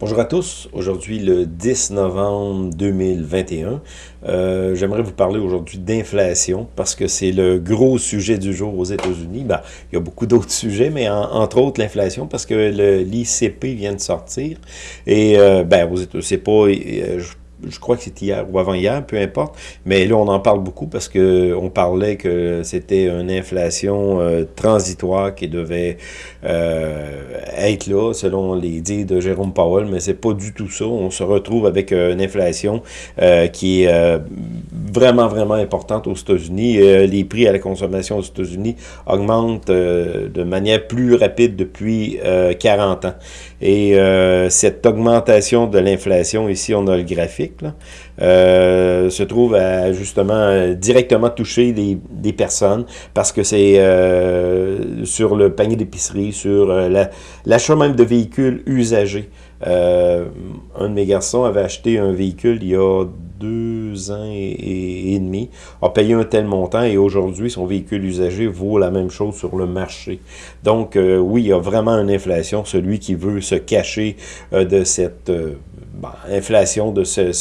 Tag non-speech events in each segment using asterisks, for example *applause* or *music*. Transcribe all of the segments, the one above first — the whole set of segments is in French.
Bonjour à tous, aujourd'hui le 10 novembre 2021. Euh, j'aimerais vous parler aujourd'hui d'inflation parce que c'est le gros sujet du jour aux États-Unis. Ben, il y a beaucoup d'autres *laughs* sujets, mais entre autres l'inflation parce que l'ICP vient de sortir. Et euh, ben, c'est pas... Euh, je crois que c'était hier ou avant-hier, peu importe, mais là, on en parle beaucoup parce que on parlait que c'était une inflation euh, transitoire qui devait euh, être là, selon les dits de Jérôme Powell, mais c'est pas du tout ça. On se retrouve avec euh, une inflation qui est vraiment, vraiment importante aux États-Unis. les prix à la consommation aux États-Unis augmentent de manière plus rapide depuis 40 ans. Et cette augmentation de l'inflation, ici, on a le graphique, euh, se trouve à justement directement toucher des, personnes parce que c'est euh, sur le panier d'épicerie, sur euh, l'achat même de véhicules usagés. un de mes garçons avait acheté un véhicule il y a deux ans et, demi, a payé un tel montant et aujourd'hui, son véhicule usagé vaut la même chose sur le marché. Donc, oui, il y a vraiment une inflation. Celui qui veut se cacher de cette bah, inflation de ce,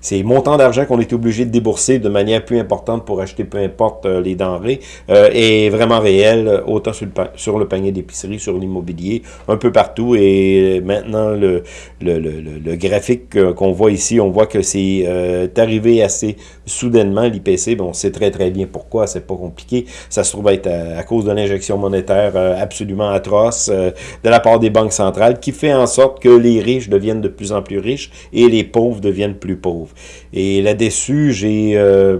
ces montants d'argent qu'on est obligé de débourser de manière plus importante pour acheter peu importe euh, les denrées euh, est vraiment réel, autant sur le, panier d'épicerie, sur l'immobilier, un peu partout. Et maintenant, le, le, le, le graphique qu'on voit ici, on voit que c'est euh, arrivé assez soudainement, l'IPC. Bon, on sait très très bien pourquoi, c'est pas compliqué. Ça se trouve être à, cause de l'injection monétaire absolument atroce de la part des banques centrales qui fait en sorte que les riches deviennent de plus en plus riches et les pauvres deviennent plus pauvres. Et là-dessus, j'ai... Euh,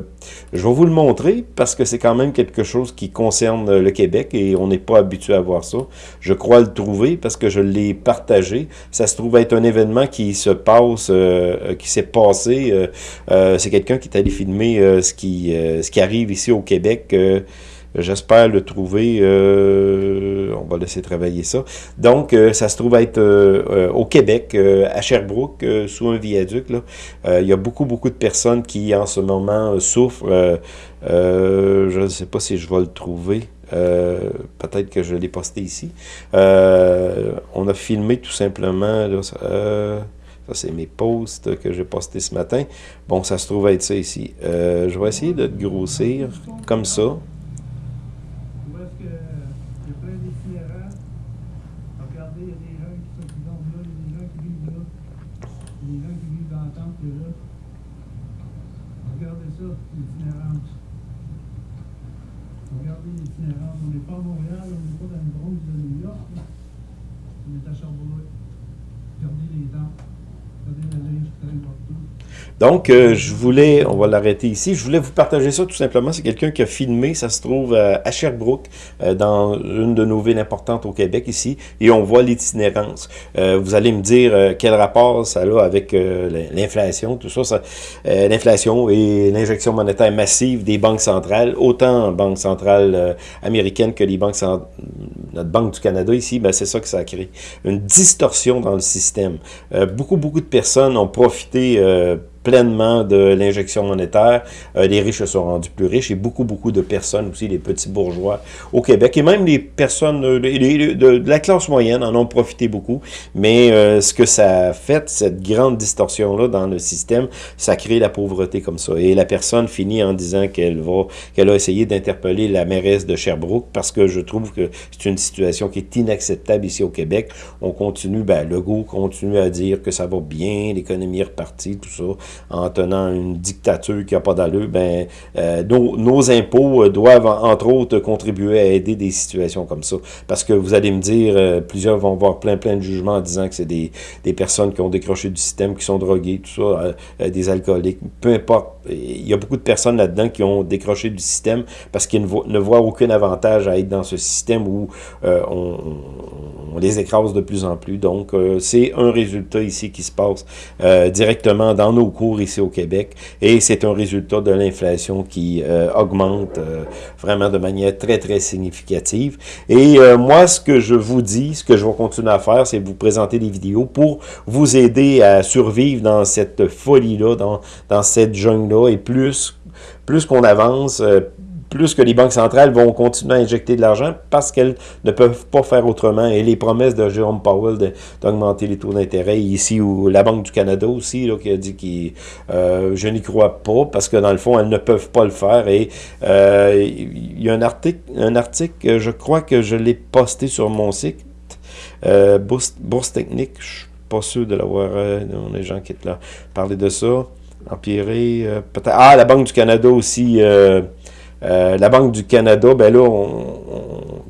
je vais vous le montrer parce que c'est quand même quelque chose qui concerne le Québec et on n'est pas habitué à voir ça. Je crois le trouver parce que je l'ai partagé. Ça se trouve être un événement qui se passe, euh, qui s'est passé. Euh, c'est quelqu'un qui est allé filmer ce, qui, ce qui arrive ici au Québec. J'espère le trouver. Euh, on va laisser travailler ça. Donc, euh, ça se trouve être euh, au Québec, à Sherbrooke, sous un viaduc. Là. il y a beaucoup, beaucoup de personnes qui, en ce moment, souffrent. je ne sais pas si je vais le trouver. Peut-être que je l'ai posté ici. on a filmé tout simplement... ça, c'est mes posts que j'ai postés ce matin. Bon, ça se trouve être ça ici. je vais essayer de grossir comme ça. Regardez ça, l'itinérance. Regardez l'itinérance. On n'est pas à Montréal, on n'est pas dans le Bronx de New York. On est à Sherbrooke. Regardez les dents. Regardez la linge qui traîne partout. Donc, euh, je voulais, on va l'arrêter ici, je voulais vous partager ça tout simplement. C'est quelqu'un qui a filmé, ça se trouve euh, à Sherbrooke, euh, dans une de nos villes importantes au Québec ici, et on voit l'itinérance. vous allez me dire quel rapport ça a avec l'inflation, tout ça, ça l'inflation et l'injection monétaire massive des banques centrales, autant banques centrales américaines que les banques notre Banque du Canada ici, ben c'est ça que ça a créé. Une distorsion dans le système. beaucoup, beaucoup de personnes ont profité pleinement de l'injection monétaire. Euh, les riches se sont rendus plus riches et beaucoup, beaucoup de personnes aussi, les petits bourgeois au Québec et même les personnes euh, de, la classe moyenne en ont profité beaucoup. Mais euh, ce que ça a fait, cette grande distorsion-là dans le système, ça crée la pauvreté comme ça. Et la personne finit en disant qu'elle va, qu'elle a essayé d'interpeller la mairesse de Sherbrooke parce que je trouve que c'est une situation qui est inacceptable ici au Québec. On continue, ben, Legault continue à dire que ça va bien, l'économie est repartie, tout ça en tenant une dictature qui n'a pas d'allure, ben, euh, nos, impôts euh, doivent, entre autres, contribuer à aider des situations comme ça. Parce que vous allez me dire, euh, plusieurs vont voir plein, plein de jugements en disant que c'est des, des, personnes qui ont décroché du système, qui sont droguées, tout ça, des alcooliques, peu importe. Il y a beaucoup de personnes là-dedans qui ont décroché du système parce qu'ils ne, voient aucun avantage à être dans ce système où on, on, les écrase de plus en plus. Donc, c'est un résultat ici qui se passe directement dans nos ici au Québec et c'est un résultat de l'inflation qui euh, augmente euh, vraiment de manière très, très significative. Et euh, moi, ce que je vous dis, ce que je vais continuer à faire, c'est vous présenter des vidéos pour vous aider à survivre dans cette folie-là, dans, dans cette jungle-là et plus, plus qu'on avance, plus que les banques centrales vont continuer à injecter de l'argent parce qu'elles ne peuvent pas faire autrement. Et les promesses de Jérôme Powell d'augmenter les taux d'intérêt, ici, ou la Banque du Canada aussi, là, qui a dit que euh, je n'y crois pas, parce que dans le fond, elles ne peuvent pas le faire. Et euh, il y a un article, un article, je crois que je l'ai posté sur mon site, euh, Bourse, Technique, je suis pas sûr de l'avoir, euh, des gens qui sont là, parler de ça, empirer, peut-être, ah, la Banque du Canada aussi, euh, la Banque du Canada, ben là,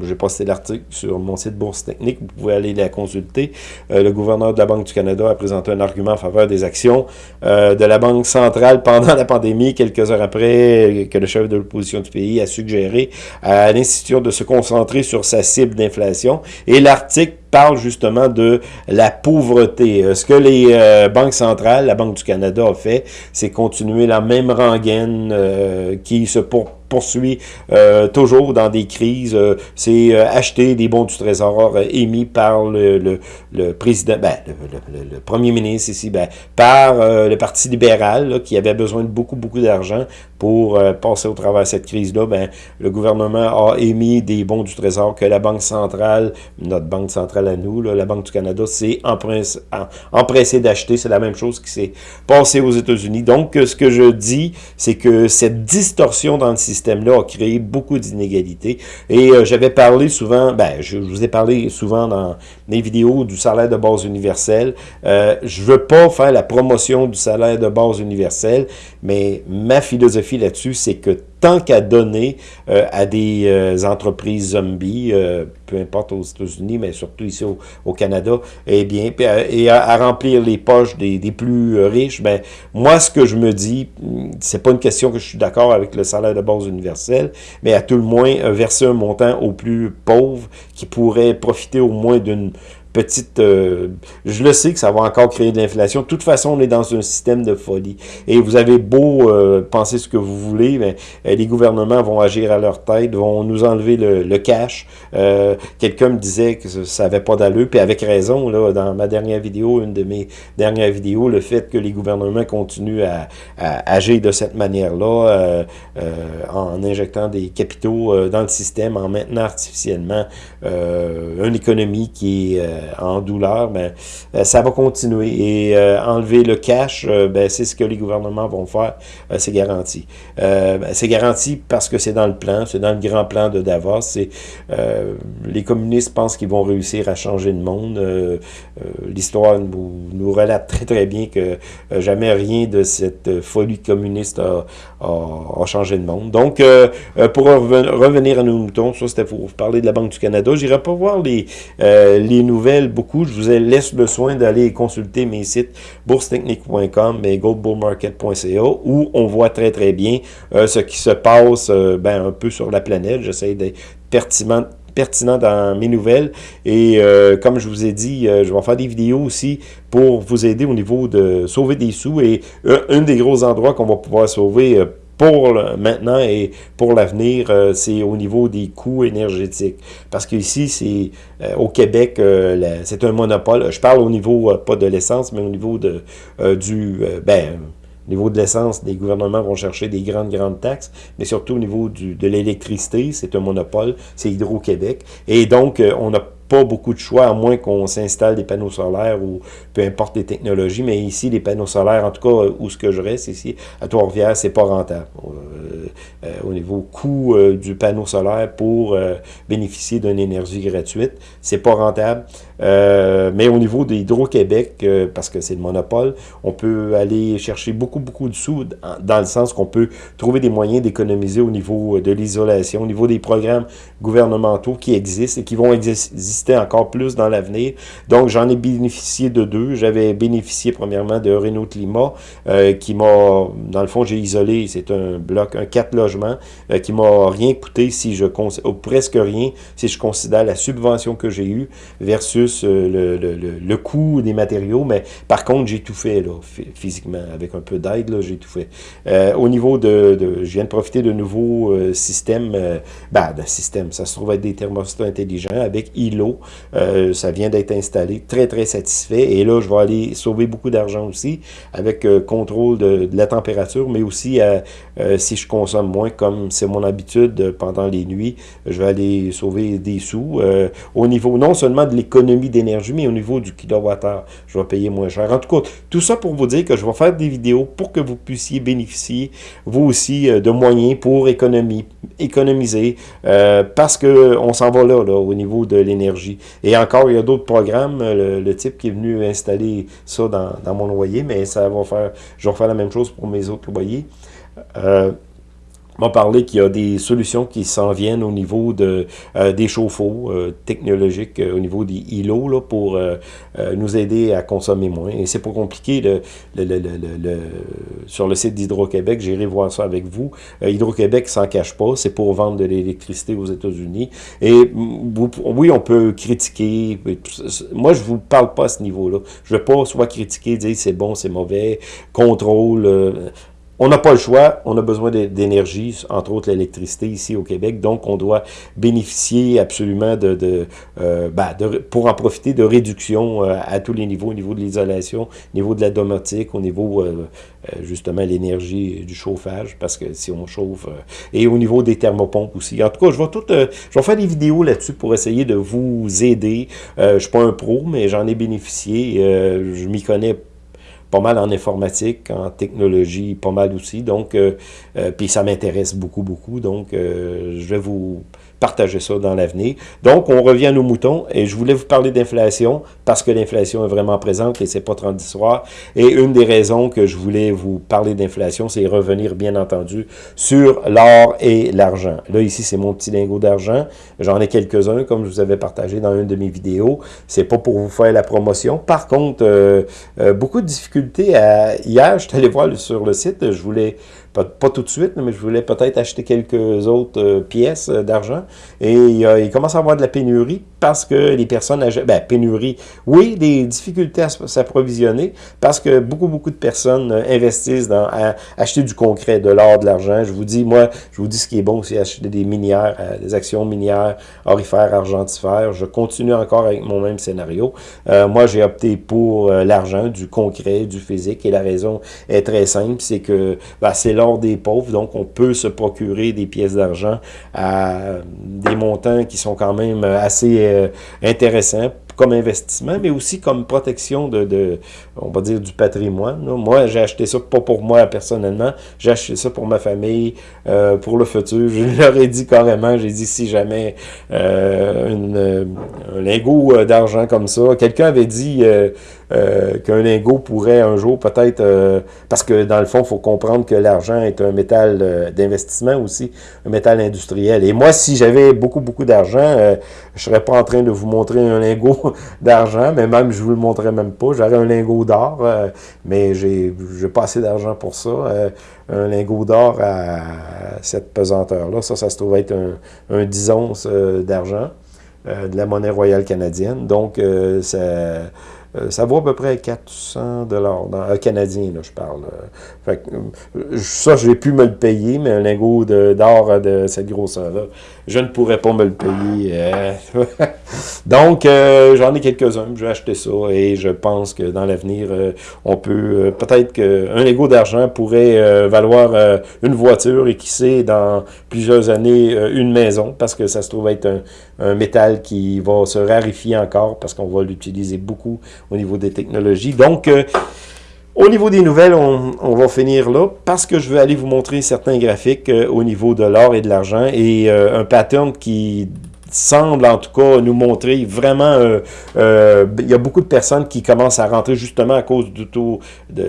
j'ai posté l'article sur mon site Bourse Technique, vous pouvez aller la consulter. Euh, le gouverneur de la Banque du Canada a présenté un argument en faveur des actions euh, de la Banque centrale pendant la pandémie, quelques heures après que le chef de l'opposition du pays a suggéré à l'institution de se concentrer sur sa cible d'inflation. Et l'article parle justement de la pauvreté. Ce que les banques centrales, la Banque du Canada a fait, c'est continuer la même rengaine qui se pour poursuit euh, toujours dans des crises. Euh, c'est euh, acheter des bons du trésor émis par le, le, ben, le, premier ministre ici, ben, par le Parti libéral, qui avait besoin de beaucoup, beaucoup d'argent pour passer au travers de cette crise-là. Ben, le gouvernement a émis des bons du trésor que la Banque centrale, notre Banque centrale à nous, la Banque du Canada, s'est empressée d'acheter. C'est la même chose qui s'est passé aux États-Unis. Donc, ce que je dis, c'est que cette distorsion dans le système système-là a créé beaucoup d'inégalités. Et euh, j'avais parlé souvent, ben, je, vous ai parlé souvent dans mes vidéos du salaire de base universel. Euh, je veux pas faire la promotion du salaire de base universel, mais ma philosophie là-dessus, c'est que tant qu'à donner euh, à des euh, entreprises zombies, euh, peu importe aux États-Unis, mais surtout ici au, Canada, eh bien, et à, remplir les poches des, des, plus riches, ben moi, ce que je me dis, c'est pas une question que je suis d'accord avec le salaire de base universel, mais à tout le moins, verser un montant aux plus pauvres qui pourraient profiter au moins d'une petite... Euh, je le sais que ça va encore créer de l'inflation. De toute façon, on est dans un système de folie. Et vous avez beau euh, penser ce que vous voulez, mais euh, les gouvernements vont agir à leur tête, vont nous enlever le, cash. Quelqu'un me disait que ça n'avait pas d'allure, puis avec raison, là, dans ma dernière vidéo, une de mes dernières vidéos, le fait que les gouvernements continuent à, agir de cette manière-là, en injectant des capitaux dans le système, en maintenant artificiellement une économie qui est en douleur, ben, euh, ça va continuer. Et euh, enlever le cash, euh, ben, c'est ce que les gouvernements vont faire, c'est garanti. Ben, c'est garanti parce que c'est dans le plan, c'est dans le grand plan de Davos. les communistes pensent qu'ils vont réussir à changer le monde. L'histoire nous, relate très très bien que jamais rien de cette folie communiste a, changé le monde. Donc, pour revenir à nos moutons, ça c'était pour parler de la Banque du Canada. J'irai pas voir les, les nouvelles beaucoup. Je vous laisse le soin d'aller consulter mes sites boursetechnique.com et goldbullmarket.ca où on voit très très bien euh, ce qui se passe euh, ben, un peu sur la planète. J'essaie d'être pertinent pertinent dans mes nouvelles. Et euh, comme je vous ai dit, je vais faire des vidéos aussi pour vous aider au niveau de sauver des sous. Et un des gros endroits qu'on va pouvoir sauver pour maintenant et pour l'avenir, euh, c'est au niveau des coûts énergétiques. Parce qu'ici, c'est euh, au Québec, euh, c'est un monopole. Je parle au niveau, pas de l'essence, mais au niveau de du ben, au niveau de l'essence, les gouvernements vont chercher des grandes, grandes taxes, mais surtout au niveau du, de l'électricité, c'est un monopole, c'est Hydro-Québec. Et donc, on a pas beaucoup de choix, à moins qu'on s'installe des panneaux solaires ou peu importe les technologies. Mais ici, les panneaux solaires, en tout cas, où ce que je reste ici, à Trois-Rivières, c'est pas rentable. Euh, euh, au niveau coût euh, du panneau solaire pour bénéficier d'une énergie gratuite, c'est pas rentable. Mais au niveau d'Hydro-Québec, parce que c'est le monopole, on peut aller chercher beaucoup, beaucoup de sous dans le sens qu'on peut trouver des moyens d'économiser au niveau de l'isolation, au niveau des programmes gouvernementaux qui existent et qui vont exister encore plus dans l'avenir. Donc, j'en ai bénéficié de deux. J'avais bénéficié premièrement de Renault Climat, euh, qui m'a, dans le fond, j'ai isolé, c'est un bloc, un quatre logements, euh, qui m'a rien coûté si je ou presque rien, si je considère la subvention que j'ai eue versus plus le, coût des matériaux, mais par contre, j'ai tout fait là, physiquement, avec un peu d'aide, j'ai tout fait. au niveau de, je viens de profiter de nouveaux systèmes, ben, de système, ça se trouve être des thermostats intelligents avec ILO, ça vient d'être installé, très très satisfait, et là, je vais aller sauver beaucoup d'argent aussi, avec contrôle de, la température, mais aussi si je consomme moins, comme c'est mon habitude pendant les nuits, je vais aller sauver des sous euh, au niveau non seulement de l'économie d'énergie, mais au niveau du kilowattheure. Je vais payer moins cher. En tout cas, tout ça pour vous dire que je vais faire des vidéos pour que vous puissiez bénéficier, vous aussi, euh, de moyens pour économie, économiser, euh, parce qu'on s'en va là, là, au niveau de l'énergie. Et encore, il y a d'autres programmes, le, type qui est venu installer ça dans, mon loyer, mais ça va faire, je vais faire la même chose pour mes autres loyers. Euh, m'a parlé qu'il y a des solutions qui s'en viennent au niveau de euh, des chauffe-eau euh, technologiques, euh, au niveau des îlots, là, pour nous aider à consommer moins. Et c'est pas compliqué. Le, le, le, sur le site d'Hydro-Québec, j'irai voir ça avec vous. Hydro-Québec s'en cache pas, c'est pour vendre de l'électricité aux États-Unis. Et oui, on peut critiquer. Moi, je vous parle pas à ce niveau-là. Je veux pas soit critiquer, dire c'est bon, c'est mauvais, contrôle on n'a pas le choix, on a besoin d'énergie, entre autres l'électricité ici au Québec, donc on doit bénéficier absolument de, de, euh, ben, pour en profiter de réduction euh, à tous les niveaux, au niveau de l'isolation, au niveau de la domotique, au niveau euh, justement l'énergie du chauffage, parce que si on chauffe, et au niveau des thermopompes aussi. En tout cas, je vais tout, je vais faire des vidéos là-dessus pour essayer de vous aider. je suis pas un pro, mais j'en ai bénéficié, je m'y connais pas mal en informatique, en technologie, pas mal aussi. Donc, euh, euh, puis ça m'intéresse beaucoup, beaucoup. Donc, euh, je vais vous partager ça dans l'avenir. Donc, on revient à nos moutons et je voulais vous parler d'inflation parce que l'inflation est vraiment présente et c'est pas transitoire. Et une des raisons que je voulais vous parler d'inflation, c'est revenir, bien entendu, sur l'or et l'argent. Là, ici, c'est mon petit lingot d'argent. J'en ai quelques-uns, comme je vous avais partagé dans une de mes vidéos. C'est pas pour vous faire la promotion. Par contre, euh, euh, beaucoup de difficultés. À... Hier, je suis allé voir sur le site, je voulais pas, tout de suite, mais je voulais peut-être acheter quelques autres euh, pièces euh, d'argent. Et il commence à avoir de la pénurie parce que les personnes, ben, pénurie, oui, des difficultés à s'approvisionner parce que beaucoup, beaucoup de personnes euh, investissent dans acheter du concret, de l'or, de l'argent. Je vous dis, moi, je vous dis ce qui est bon, c'est acheter des minières, des actions minières, orifères, argentifères. Je continue encore avec mon même scénario. moi, j'ai opté pour l'argent, du concret, du physique, et la raison est très simple, c'est que ben, c'est l'or des pauvres, donc on peut se procurer des pièces d'argent à des montants qui sont quand même assez euh, intéressants comme investissement, mais aussi comme protection de, on va dire, du patrimoine. Moi, j'ai acheté ça pas pour moi personnellement, j'ai acheté ça pour ma famille, euh, pour le futur. *laughs* Je leur ai dit carrément, j'ai dit si jamais euh, un lingot d'argent comme ça, quelqu'un avait dit qu'un lingot pourrait un jour peut-être, euh, parce que dans le fond, il faut comprendre que l'argent est un métal euh, d'investissement aussi, un métal industriel. Et moi, si j'avais beaucoup, beaucoup d'argent, je serais pas en train de vous montrer un lingot *laughs* d'argent, mais même je vous le montrerais même pas. J'aurais un lingot d'or, mais j'ai pas assez d'argent pour ça. un lingot d'or à cette pesanteur-là, ça, ça se trouve être un, un 10 onces d'argent, de la monnaie royale canadienne. Donc, ça euh, ça vaut à peu près 400 dollars euh, canadien, là, je parle. Euh. Fait ça, je vais pu me le payer, mais un lingot d'or de, cette grosseur-là, je ne pourrais pas me le payer. *laughs* Donc, j'en ai quelques-uns, je vais acheter ça et je pense que dans l'avenir, on peut, peut-être qu'un lingot d'argent pourrait valoir une voiture et qui sait, dans plusieurs années, une maison, parce que ça se trouve être un, un métal qui va se raréfier encore parce qu'on va l'utiliser beaucoup au niveau des technologies. Donc, euh, au niveau des nouvelles, on, va finir là parce que je veux aller vous montrer certains graphiques euh, au niveau de l'or et de l'argent et euh, un pattern qui semble en tout cas nous montrer vraiment, il y a beaucoup de personnes qui commencent à rentrer justement à cause du taux de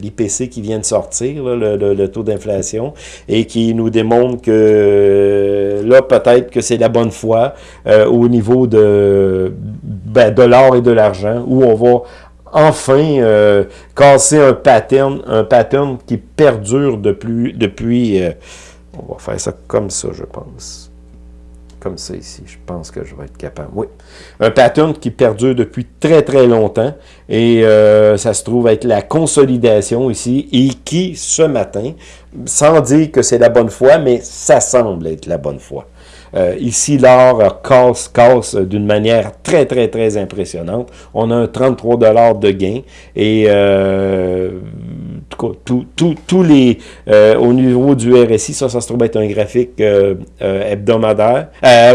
l'IPC qui vient de sortir, le, taux d'inflation, et qui nous démontre que là peut-être que c'est la bonne foi au niveau de ben, de l'or et de l'argent, où on va enfin euh, casser un pattern, un pattern qui perdure depuis, depuis euh, on va faire ça comme ça, je pense. Comme ça ici. Je pense que je vais être capable. Oui. Un pattern qui perdure depuis très, très longtemps. Et euh, ça se trouve être la consolidation ici. Et qui, ce matin, sans dire que c'est la bonne foi, mais ça semble être la bonne foi. Euh, ici, l'or casse, casse d'une manière très, très, très impressionnante. On a un 33 de gain. Et euh, tous les, euh, au niveau du RSI, ça, ça se trouve être un graphique euh, euh, hebdomadaire.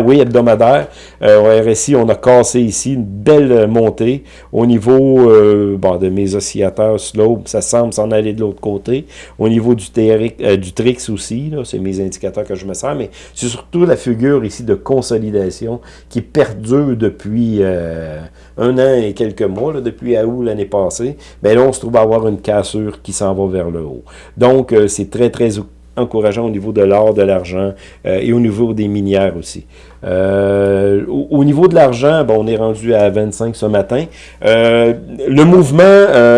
oui, hebdomadaire. au RSI, on a cassé ici une belle montée. Au niveau de mes oscillateurs slope, ça semble s'en aller de l'autre côté. Au niveau du, du Trix aussi, c'est mes indicateurs que je me sers, mais c'est surtout la figure ici de consolidation qui perdure depuis un an et quelques mois, depuis août l'année passée. Ben là, on se trouve à avoir une cassure qui s'en va vers le haut. Donc, euh, c'est très, très encourageant au niveau de l'or, de l'argent euh, et au niveau des minières aussi. Euh, au, niveau de l'argent, bon, on est rendu à 25 ce matin. le mouvement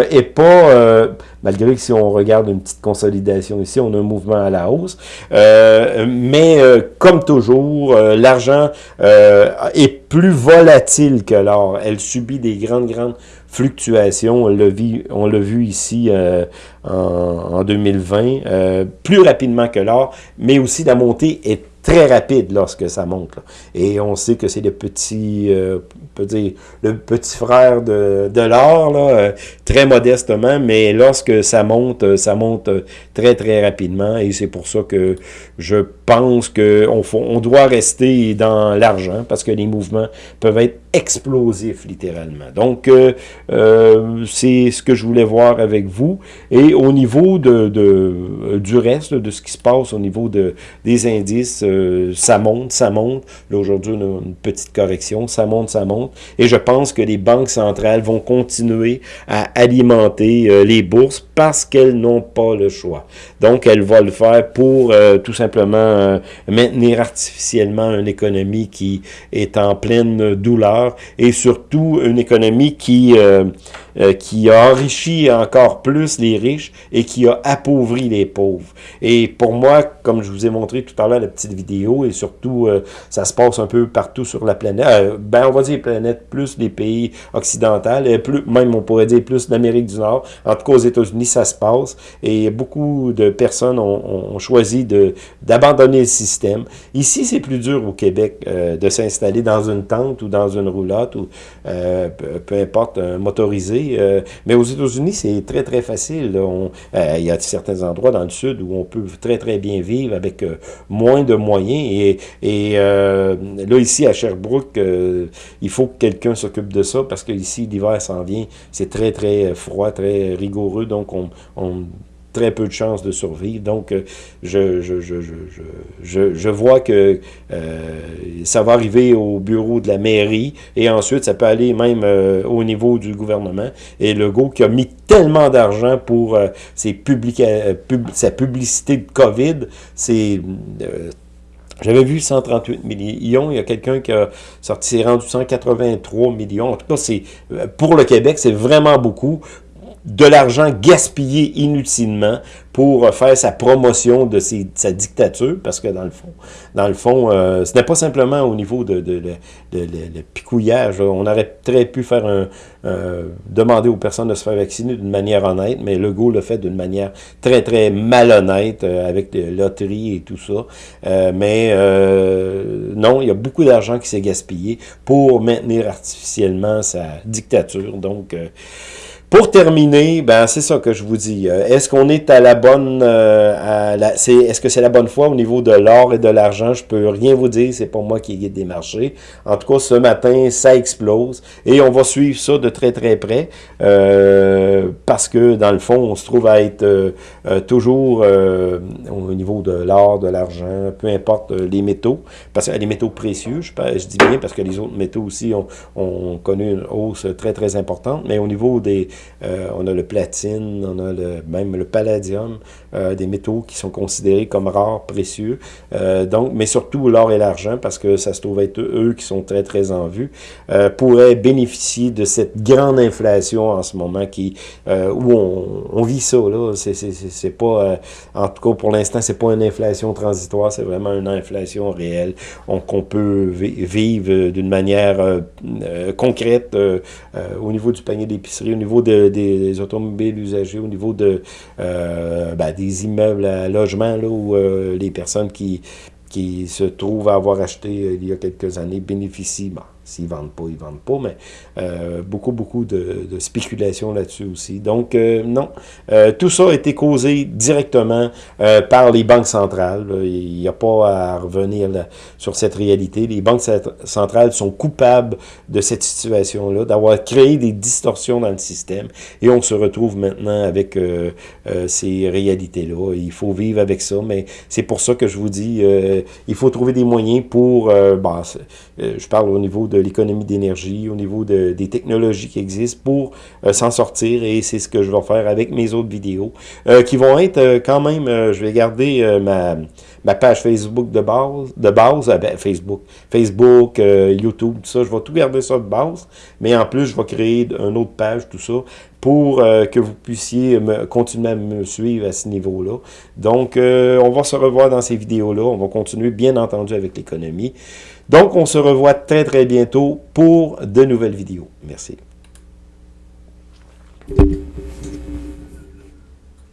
est pas, malgré que si on regarde une petite consolidation ici, on a un mouvement à la hausse. mais comme toujours, l'argent est plus volatile que l'or. Elle subit des grandes, grandes fluctuations. On l'a vu, ici euh, en, 2020, euh, plus rapidement que l'or, mais aussi la montée est très rapide lorsque ça monte. Et on sait que c'est le petit, euh, peut dire, le petit frère de, de l'or, euh, très modestement, mais lorsque ça monte, euh, ça monte très, très rapidement. Et c'est pour ça que je pense qu'on on doit rester dans l'argent, parce que les mouvements peuvent être explosifs, littéralement. Donc, c'est ce que je voulais voir avec vous. Et au niveau de, de du reste, de ce qui se passe au niveau de, des indices, ça monte, ça monte. Là, aujourd'hui, on a une petite correction. Ça monte, ça monte. Et je pense que les banques centrales vont continuer à alimenter euh, les bourses parce qu'elles n'ont pas le choix. Donc, elles vont le faire pour euh, tout simplement euh, maintenir artificiellement une économie qui est en pleine douleur et surtout une économie qui euh, qui a enrichi encore plus les riches et qui a appauvri les pauvres. Et pour moi, comme je vous ai montré tout à l'heure la petite vidéo, et surtout, euh, ça se passe un peu partout sur la planète, euh, ben on va dire planète plus les pays occidentaux, et plus, même on pourrait dire plus l'Amérique du Nord. En tout cas, aux États-Unis, ça se passe. Et beaucoup de personnes ont, ont choisi d'abandonner le système. Ici, c'est plus dur au Québec de s'installer dans une tente ou dans une roulotte ou peu importe, un motorisé euh, mais aux États-Unis, c'est très, très facile. Euh, il y a certains endroits dans le sud où on peut très, très bien vivre avec euh, moins de moyens. Et, là, ici, à Sherbrooke, il faut que quelqu'un s'occupe de ça parce que ici, l'hiver s'en vient. C'est très, très froid, très rigoureux. Donc, on, on très peu de chances de survivre. Donc, euh, je, je, je, je, je vois que euh, ça va arriver au bureau de la mairie et ensuite, ça peut aller même euh, au niveau du gouvernement. Et Legault qui a mis tellement d'argent pour ses publica sa publicité de COVID, c'est... j'avais vu 138 millions, il y a quelqu'un qui a sorti, rendu 183 millions. En tout cas, c'est pour le Québec, c'est vraiment beaucoup de l'argent gaspillé inutilement pour faire sa promotion de sa dictature, parce que dans le fond, dans le fond, euh, ce n'est pas simplement au niveau de, de, picouillage. On aurait très pu faire un, demander aux personnes de se faire vacciner d'une manière honnête, mais Legault le fait d'une manière très, très malhonnête, euh, avec des loteries et tout ça. Euh, mais non, il y a beaucoup d'argent qui s'est gaspillé pour maintenir artificiellement sa dictature. Donc, pour terminer, ben c'est ça que je vous dis. Euh, est-ce qu'on est à la bonne, euh, est-ce que c'est la bonne foi au niveau de l'or et de l'argent? Je peux rien vous dire, c'est pas moi qui guide des marchés. En tout cas, ce matin, ça explose et on va suivre ça de très très près euh, parce que dans le fond, on se trouve à être toujours au niveau de l'or, de l'argent, peu importe les métaux, parce que les métaux précieux, je, je dis bien parce que les autres métaux aussi ont, ont connu une hausse très très importante, mais au niveau des on a le platine, on a le, même le palladium, des métaux qui sont considérés comme rares, précieux. donc, mais surtout l'or et l'argent, parce que ça se trouve être eux qui sont très, très en vue, pourraient bénéficier de cette grande inflation en ce moment qui où on, on, vit ça. là. C'est pas, en tout cas pour l'instant, c'est pas une inflation transitoire, c'est vraiment une inflation réelle qu'on peut vivre d'une manière euh, euh, concrète euh, au niveau du panier d'épicerie, au niveau de, des, automobiles usagés, au niveau de ben, des immeubles à logement, là, où les personnes qui, qui se trouvent à avoir acheté il y a quelques années bénéficient, S'ils ne vendent pas, ils ne vendent pas, mais euh, beaucoup, beaucoup de, de spéculation là-dessus aussi. Donc, euh, non, euh, tout ça a été causé directement par les banques centrales. Il n'y a pas à revenir sur cette réalité. Les banques centrales sont coupables de cette situation-là, d'avoir créé des distorsions dans le système. Et on se retrouve maintenant avec ces réalités-là. Il faut vivre avec ça, mais c'est pour ça que je vous dis, il faut trouver des moyens pour, bah, je parle au niveau de l'économie d'énergie, au niveau de, des technologies qui existent pour euh, s'en sortir et c'est ce que je vais faire avec mes autres vidéos euh, qui vont être euh, quand même, je vais garder ma, ma page Facebook de base, de base ben, Facebook, Facebook, YouTube, tout ça, je vais tout garder ça de base, mais en plus je vais créer une autre page, tout ça, pour que vous puissiez continuer à me suivre à ce niveau-là. Donc, on va se revoir dans ces vidéos-là. On va continuer, bien entendu, avec l'économie. Donc, on se revoit très, très bientôt pour de nouvelles vidéos. Merci.